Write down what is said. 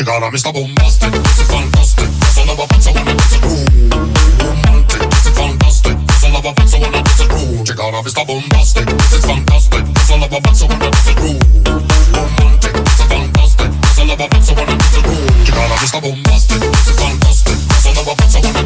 Çıkara Mr. bombastic, this is fantastic. Solo lava pazza wanna diss it, ooh Romantic, this is fantastic. Solo lava pazza wanna diss it, ooh Çıkara Mr. bombastic, this is fantastic. Solo lava pazza wanna diss it, ooh Romantic, this is fantastic. Solo lava pazza wanna diss it, ooh Çıkara Mr. bombastic, this is fantastic. Solo lava pazza wanna